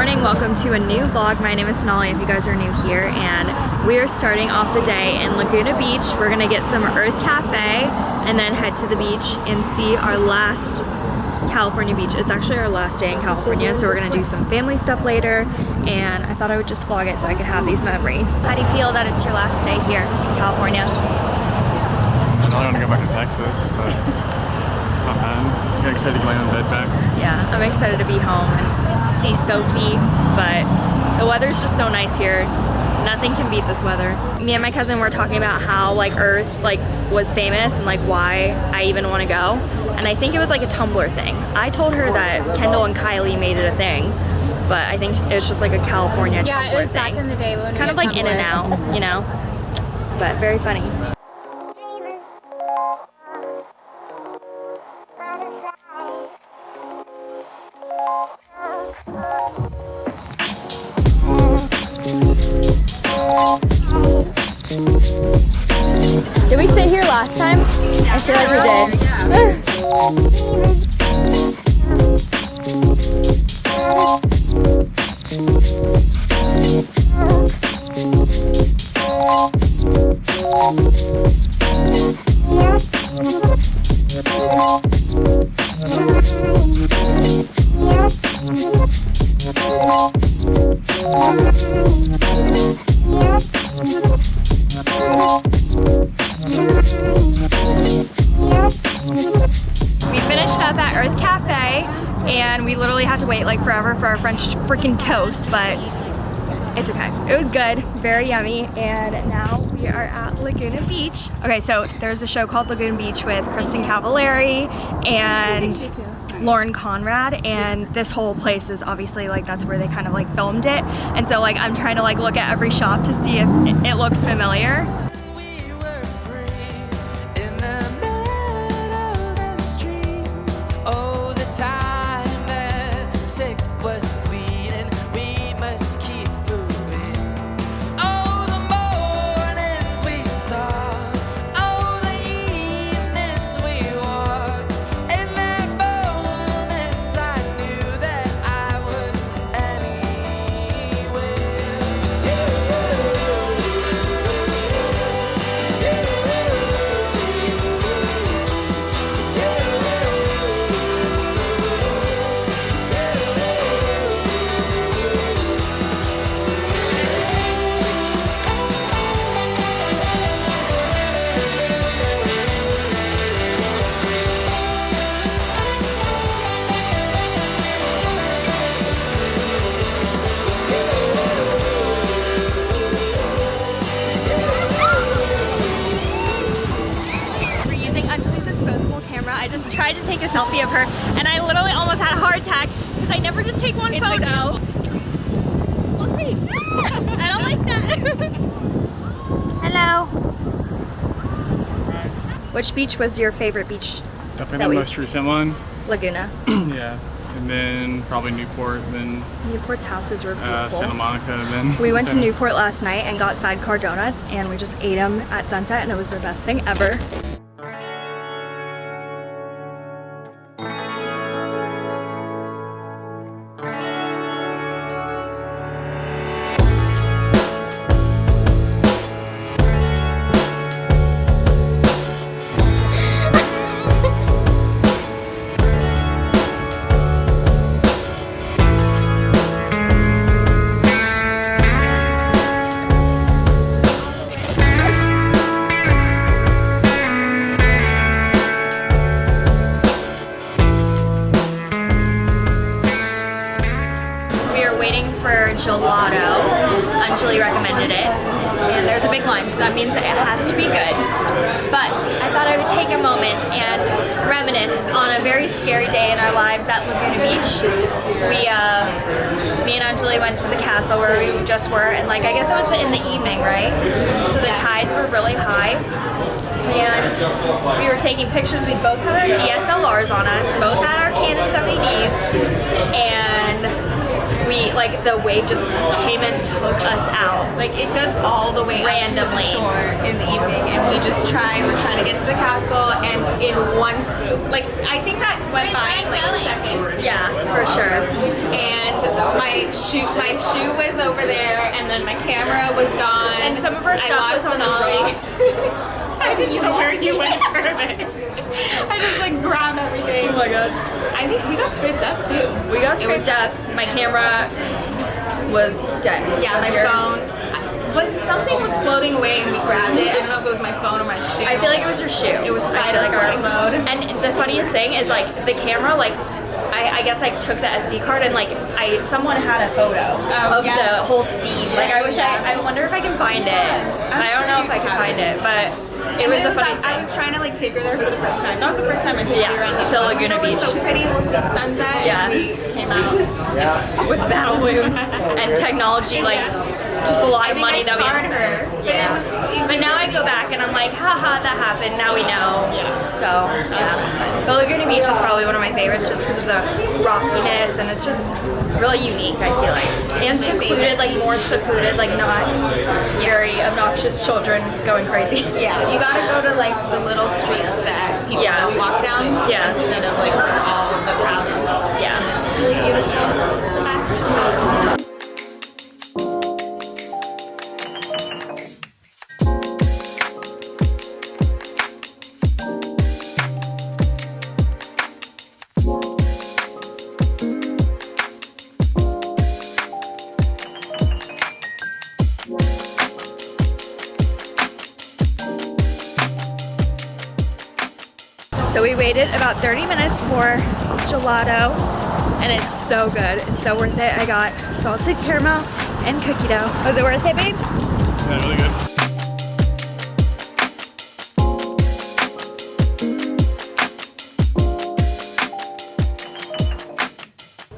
morning, welcome to a new vlog. My name is Sonali if you guys are new here and we are starting off the day in Laguna Beach. We're gonna get some Urth Caffé and then head to the beach and see our last California beach. It's actually our last day in California so we're gonna do some family stuff later and I thought I would just vlog it so I could have these memories. How do you feel that it's your last day here in California? I know I want to go back to Texas, but not bad. I'm excited to get my own bed back. Yeah, I'm excited to be home and see Sophie, but the weather's just so nice here. Nothing can beat this weather. Me and my cousin were talking about how like Urth like was famous and like why I even want to go. And I think it was like a Tumblr thing. I told her that Kendall and Kylie made it a thing, but I think it's just like a California thing. Yeah, Tumblr it was thing. back in the day when we kind of like in and out, you know? But very funny. We sit here last time? I feel like we did. We Urth Caffé and we literally had to wait like forever for our French freaking toast, but it's okay. It was good, very yummy, and now we are at Laguna Beach. Okay, so there's a show called Laguna Beach with Kristin Cavallari and Lauren Conrad, and this whole place is obviously like that's where they kind of like filmed it. And so like I'm trying to like look at every shop to see if it looks familiar. Time. That ticked was tried to take a selfie of her and I literally almost had a heart attack because I never just take one photo. We'll see. I don't like that. Hello. Which beach was your favorite beach? Definitely the most recent one. Laguna. yeah. And then probably Newport, then Newport's houses were uh, beautiful. Santa Monica, then we went to Newport last night and got sidecar donuts and we just ate them at sunset and it was the best thing ever. Anjali recommended it. And there's a big line, so that means that it has to be good. But I thought I would take a moment and reminisce on a very scary day in our lives at Laguna Beach. We, uh, me and Anjali went to the castle where we just were, and like, I guess it was in the evening, right? So the tides were really high. And we were taking pictures. We both had our DSLRs on us, both had our Canon 70Ds, and we like the wave just came and took us out. Like it gets all the way Randomly. up to the shore in the evening, and we just try. We're trying to get to the castle, and in one swoop, like I think that went by in like a second. Yeah, for sure. And my shoe, my shoe was over there, and then my camera was gone. And some of our I stuff lost was on the. I didn't know where lost he went for a minute. I just like grabbed everything. Oh my god. I think we got scraped up too. We got It scraped up. My camera was dead. Yeah, Was my yours? phone. Was something was floating away and we grabbed it. I don't know if it was my phone or my shoe. I feel like it was your shoe. It was I feel spider like our- mode. And the funniest thing is like the camera, like I, I guess I took the SD card and like I someone had a photo Oh, of yes. the whole scene. Like I wish Yeah. I, I wonder if I can find it. I don't know if I can find it, but it And was a the funniest I, I was trying to like take her there for the first time. That was the first time I took Yeah, her around the to Laguna Oh, it's Beach. So pretty. We'll see sunset. Yeah, came out. with battle wounds and technology, like just a lot I of money I that we scarred her. But Yeah. was- But now I go back and I'm like, haha, that happened. Now we know. Yeah. So, yeah. But Laguna Beach is probably one of my favorites just because of the rockiness and it's just really unique, I feel like. And secluded, like more secluded, like not very obnoxious children going crazy. Yeah, you gotta go to like the little streets that people Yeah. walk down. Yes. Instead of like all of the crowd is. Yeah. It's really beautiful. So we waited about 30 minutes for gelato and it's so good. and so worth it. I got salted caramel and cookie dough. Was it worth it, babe? Yeah, really good.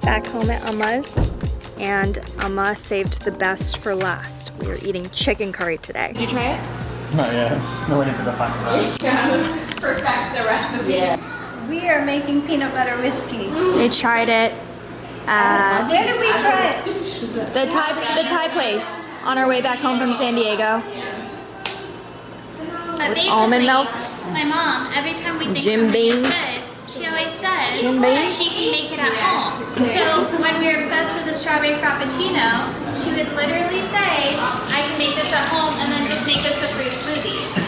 Back home at Amma's and Amma saved the best for last. We are eating chicken curry today. Did you try it? Not yet. No way into the final. Perfect the rest of the We are making peanut butter whiskey. Mm. They tried it at Where did we try it? the Thai, the Thai place on our way back home from San Diego. But basically, almond milk. My mom, every time we think Jim Beam. good, she always says Jim that Beam. she can make it at home. So when we were obsessed with the strawberry frappuccino, she would literally say, "I can make this at home," and then just make us a fruit smoothie.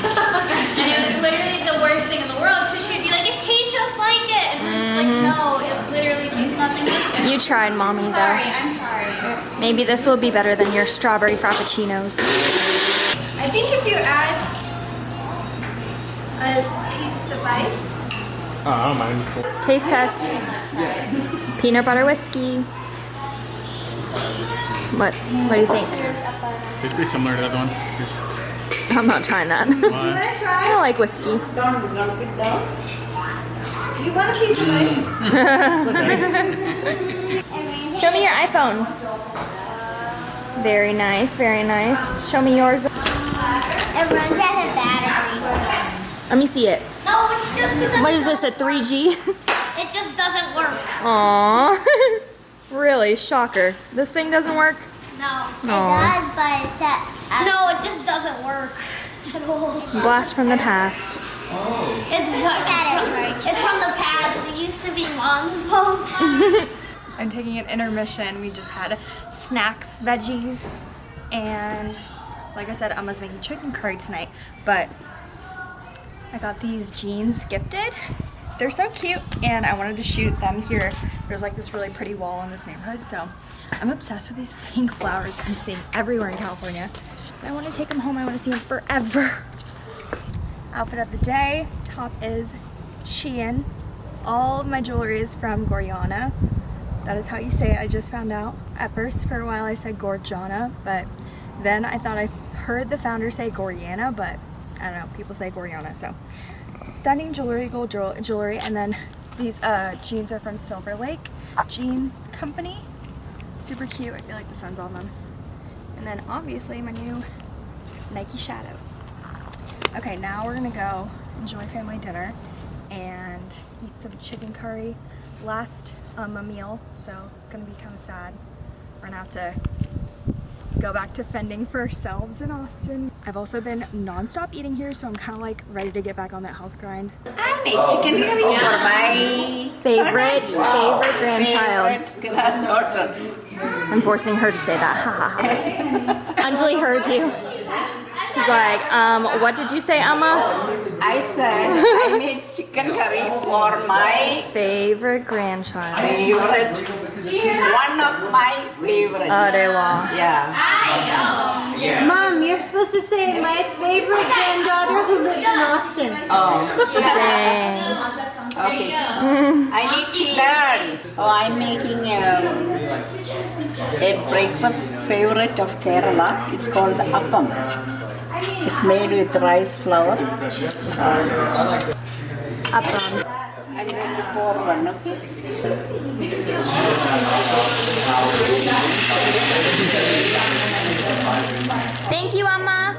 And it was literally the worst thing in the world because she'd be like, "It tastes just like it," and we're just like, mm. "No, it literally tastes nothing like it." You tried, mommy, Sorry, though. I'm sorry. Maybe this will be better than your strawberry frappuccinos. I think if you add a piece of ice, Oh, I don't mind. Taste test. Yeah. Peanut butter whiskey. What? What do you think? It's pretty similar to the other one. It's, I'm not trying that. why? I don't like whiskey. you want a piece of ice? Show me your iPhone. Very nice, very nice. Show me yours. It runs out of battery. Let me see it. No, it's just What is this, a 3G? it just doesn't work. Aww. really? Shocker. This thing doesn't work? No. It does, but it's at, No, it just doesn't work. Blast from the past. Oh. It's, at it's from the past. It used to be mom's phone. I'm taking an intermission. We just had snacks, veggies, and like I said, Amma's making chicken curry tonight, but I got these jeans gifted. They're so cute, and I wanted to shoot them here. There's like this really pretty wall in this neighborhood, so I'm obsessed with these pink flowers I'm seeing everywhere in California. I want to take them home. I want to see them forever. Outfit of the day. Top is Shein. All of my jewelry is from Goriana. That is how you say it. I just found out. At first, for a while, I said Gorgiana, but then I thought I heard the founder say Goriana, but I don't know. People say Goriana, so stunning jewelry, gold jewelry, and then these uh, jeans are from Silver Lake Jeans Company. Super cute. I feel like the sun's on them. And then obviously my new Nike Shadows. Okay, now we're gonna go enjoy family dinner and eat some chicken curry. Last um, a meal, so it's gonna be kind of sad. We're gonna have to go back to fending for ourselves in Austin. I've also been non-stop eating here, so I'm kind of like ready to get back on that health grind. I made chicken curry for my Favorite, favorite grandchild. Favorite granddaughter. I'm forcing her to say that. Ha ha ha. Anjali heard you. She's like, um, what did you say, Amma? I said I made chicken curry for my Favorite grandchild. favorite, one of my favorite. Are wow. yeah. Mom, you're supposed to say my favorite granddaughter who lives in Austin. Oh, Dang. okay. I need to learn. Oh, I'm making a, a breakfast favorite of Kerala. It's called appam. It's made with rice flour. Appam. Thank you, Amma.